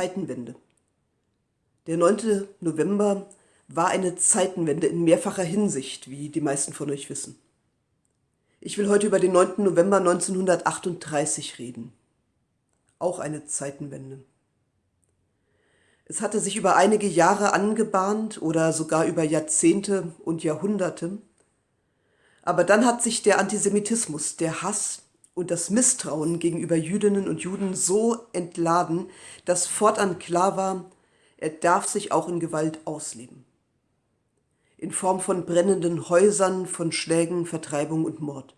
Zeitenwende. Der 9. November war eine Zeitenwende in mehrfacher Hinsicht, wie die meisten von euch wissen. Ich will heute über den 9. November 1938 reden. Auch eine Zeitenwende. Es hatte sich über einige Jahre angebahnt oder sogar über Jahrzehnte und Jahrhunderte. Aber dann hat sich der Antisemitismus, der Hass und das Misstrauen gegenüber Jüdinnen und Juden so entladen, dass fortan klar war, er darf sich auch in Gewalt ausleben. In Form von brennenden Häusern, von Schlägen, Vertreibung und Mord.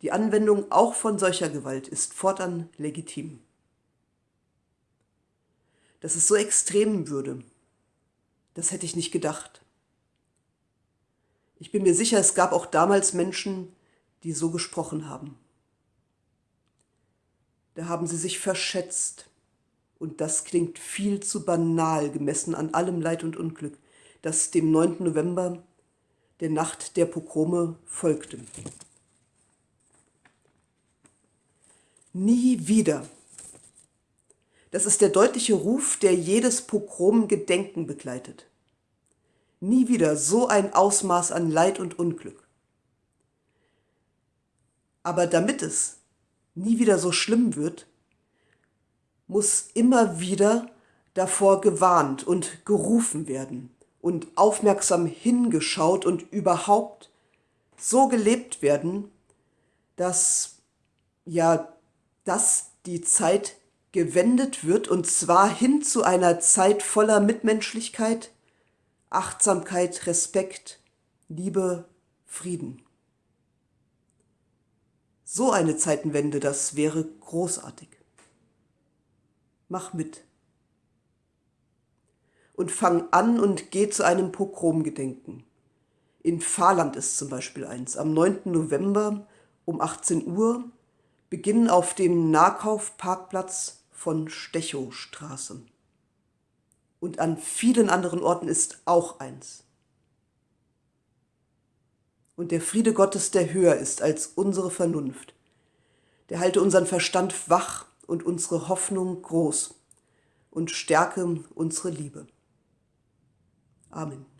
Die Anwendung auch von solcher Gewalt ist fortan legitim. Dass es so extrem würde, das hätte ich nicht gedacht. Ich bin mir sicher, es gab auch damals Menschen, die so gesprochen haben. Da haben sie sich verschätzt. Und das klingt viel zu banal gemessen an allem Leid und Unglück, das dem 9. November, der Nacht der Pogrome, folgte. Nie wieder. Das ist der deutliche Ruf, der jedes Pogrom-Gedenken begleitet. Nie wieder so ein Ausmaß an Leid und Unglück. Aber damit es nie wieder so schlimm wird, muss immer wieder davor gewarnt und gerufen werden und aufmerksam hingeschaut und überhaupt so gelebt werden, dass ja, dass die Zeit gewendet wird und zwar hin zu einer Zeit voller Mitmenschlichkeit, Achtsamkeit, Respekt, Liebe, Frieden. So eine Zeitenwende, das wäre großartig. Mach mit. Und fang an und geh zu einem Pogromgedenken. In Fahrland ist zum Beispiel eins. Am 9. November um 18 Uhr beginnen auf dem Nahkaufparkplatz von Stechowstraße. Und an vielen anderen Orten ist auch eins und der Friede Gottes, der höher ist als unsere Vernunft, der halte unseren Verstand wach und unsere Hoffnung groß und stärke unsere Liebe. Amen.